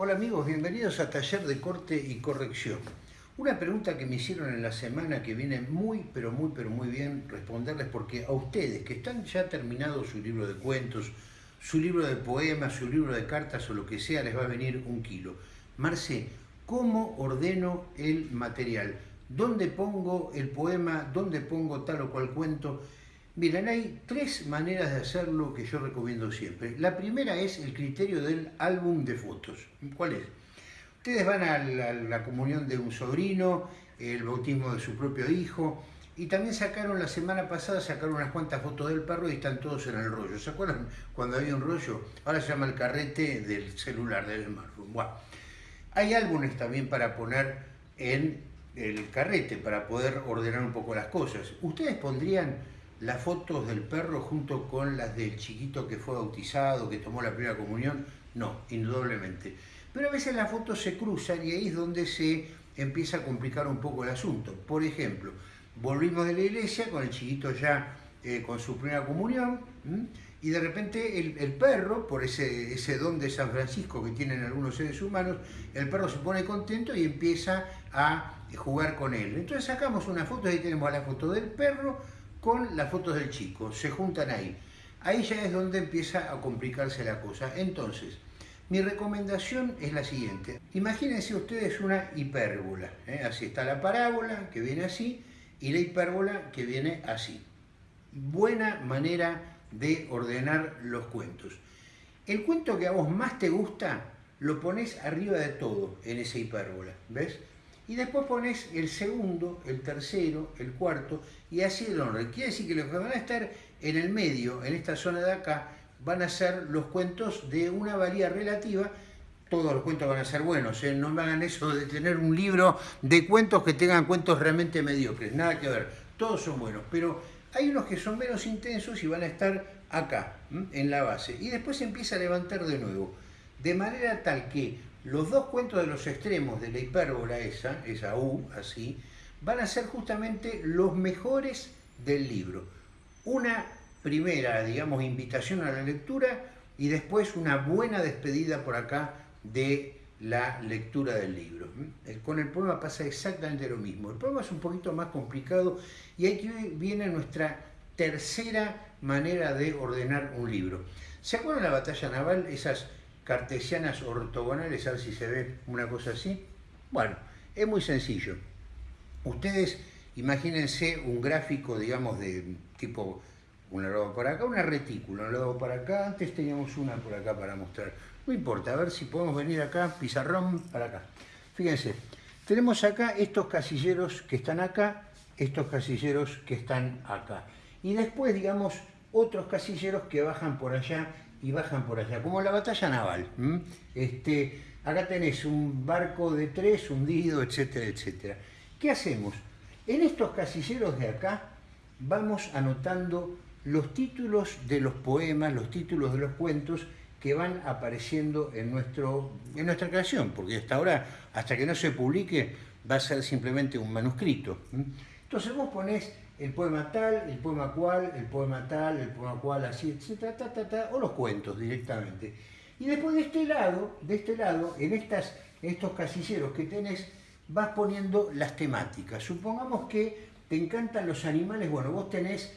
Hola amigos, bienvenidos a Taller de Corte y Corrección. Una pregunta que me hicieron en la semana que viene muy, pero muy, pero muy bien responderles porque a ustedes que están ya terminados su libro de cuentos, su libro de poemas, su libro de cartas o lo que sea, les va a venir un kilo. Marce, ¿cómo ordeno el material? ¿Dónde pongo el poema? ¿Dónde pongo tal o cual cuento? Miren, hay tres maneras de hacerlo que yo recomiendo siempre. La primera es el criterio del álbum de fotos. ¿Cuál es? Ustedes van a la, comunión de un sobrino, el bautismo de su propio hijo, y también sacaron, la semana pasada, sacaron unas cuantas fotos del perro y están todos en el rollo. ¿Se acuerdan cuando había un rollo? Ahora se llama el carrete del celular, del smartphone. Hay álbumes también para poner en el carrete, para poder ordenar un poco las cosas. Ustedes pondrían las fotos del perro junto con las del chiquito que fue bautizado, que tomó la primera comunión, no, indudablemente. Pero a veces las fotos se cruzan y ahí es donde se empieza a complicar un poco el asunto. Por ejemplo, volvimos de la iglesia con el chiquito ya eh, con su primera comunión y de repente el, perro, por ese, ese don de San Francisco que tienen algunos seres humanos, el perro se pone contento y empieza a jugar con él. Entonces sacamos una foto, ahí tenemos la foto del perro, con las fotos del chico, se juntan ahí. Ahí ya es donde empieza a complicarse la cosa. Entonces, mi recomendación es la siguiente. Imagínense ustedes una hipérbola. ¿eh? Así está la parábola, que viene así, y la hipérbola, que viene así. Buena manera de ordenar los cuentos. El cuento que a vos más te gusta, lo pones arriba de todo en esa hipérbola, ¿ves? Y después pones el segundo, el tercero, el cuarto, y así el orden. Quiere decir que los que van a estar en el medio, en esta zona de acá, van a ser los cuentos de una valía relativa, todos los cuentos van a ser buenos, ¿eh? no me hagan eso de tener un libro de cuentos que tengan cuentos realmente mediocres, nada que ver, todos son buenos, pero hay unos que son menos intensos y van a estar acá, en la base, y después se empieza a levantar de nuevo, de manera tal que los dos cuentos de los extremos de la hipérbola esa, esa U, así, van a ser justamente los mejores del libro. Una primera, digamos, invitación a la lectura y después una buena despedida por acá de la lectura del libro. Con el poema pasa exactamente lo mismo. El poema es un poquito más complicado y aquí viene nuestra tercera manera de ordenar un libro. ¿Se acuerdan la batalla naval? Esas cartesianas ortogonales, a ver si se ve una cosa así. Bueno, es muy sencillo. Ustedes imagínense un gráfico, digamos, de tipo, un lado por acá, una retícula, un lado por acá, antes teníamos una por acá para mostrar. No importa, a ver si podemos venir acá, pizarrón, para acá. Fíjense, tenemos acá estos casilleros que están acá, estos casilleros que están acá. Y después, digamos, otros casilleros que bajan por allá y bajan por allá, como la batalla naval. Este, acá tenés un barco de tres hundido, etcétera, etcétera. ¿Qué hacemos? En estos casilleros de acá vamos anotando los títulos de los poemas, los títulos de los cuentos que van apareciendo en, nuestro, en nuestra creación, porque hasta ahora, hasta que no se publique, va a ser simplemente un manuscrito. Entonces vos ponés el poema tal, el poema cual, el poema tal, el poema cual, así, etcétera, ta, o los cuentos directamente. Y después de este lado, de este lado, en estas, estos casilleros que tenés, vas poniendo las temáticas. Supongamos que te encantan los animales, bueno, vos tenés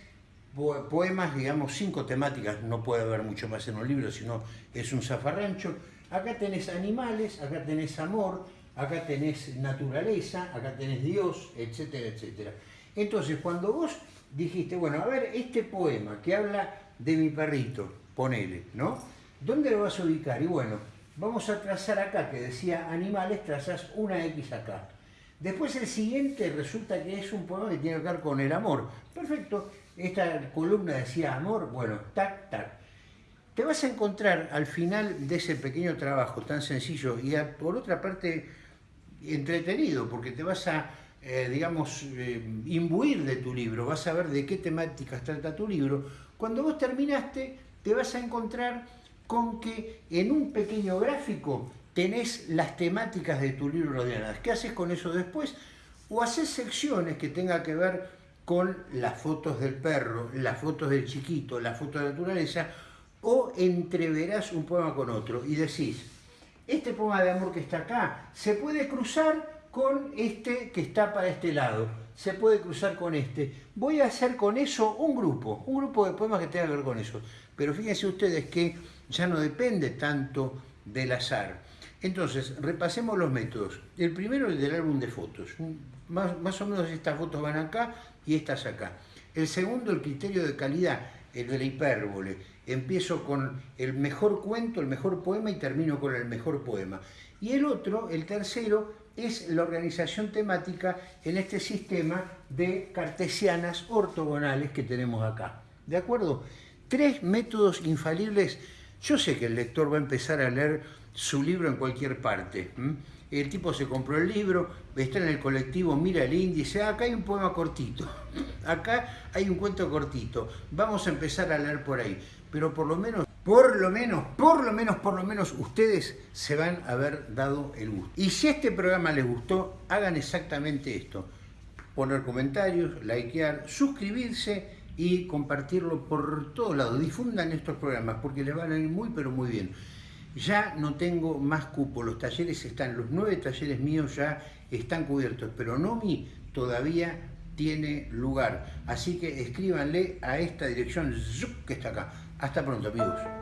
poemas, digamos, cinco temáticas, no puede haber mucho más en un libro, sino es un zafarrancho. Acá tenés animales, acá tenés amor, acá tenés naturaleza, acá tenés Dios, etcétera, etcétera. Entonces, cuando vos dijiste, bueno, a ver, este poema que habla de mi perrito, ponele, ¿no? ¿Dónde lo vas a ubicar? Y bueno, vamos a trazar acá, que decía animales, trazas una X acá. Después el siguiente resulta que es un poema que tiene que ver con el amor. Perfecto, esta columna decía amor, bueno, tac, tac. Te vas a encontrar al final de ese pequeño trabajo tan sencillo y por otra parte entretenido, porque te vas a eh, digamos, eh, imbuir de tu libro, vas a ver de qué temáticas trata tu libro, cuando vos terminaste te vas a encontrar con que en un pequeño gráfico tenés las temáticas de tu libro ordenadas. ¿Qué haces con eso después? O haces secciones que tengan que ver con las fotos del perro, las fotos del chiquito, las fotos de la naturaleza, o entreverás un poema con otro y decís, este poema de amor que está acá se puede cruzar con este que está para este lado, se puede cruzar con este. Voy a hacer con eso un grupo, un grupo de poemas que tenga que ver con eso. Pero fíjense ustedes que ya no depende tanto del azar. Entonces, repasemos los métodos. El primero, el del álbum de fotos. Más, más o menos estas fotos van acá y estas acá. El segundo, el criterio de calidad, el de la hipérbole. Empiezo con el mejor cuento, el mejor poema y termino con el mejor poema. Y el otro, el tercero, es la organización temática en este sistema de cartesianas ortogonales que tenemos acá. ¿De acuerdo? Tres métodos infalibles. Yo sé que el lector va a empezar a leer su libro en cualquier parte. El tipo se compró el libro, está en el colectivo, mira el índice, ah, acá hay un poema cortito, acá hay un cuento cortito, vamos a empezar a leer por ahí. Pero por lo menos, por lo menos, por lo menos, por lo menos, ustedes se van a haber dado el gusto. Y si este programa les gustó, hagan exactamente esto. Poner comentarios, likear, suscribirse y compartirlo por todos lados. Difundan estos programas porque les van a ir muy, pero muy bien. Ya no tengo más cupo, los talleres están, los nueve talleres míos ya están cubiertos, pero Nomi todavía tiene lugar. Así que escríbanle a esta dirección que está acá. Hasta pronto amigos.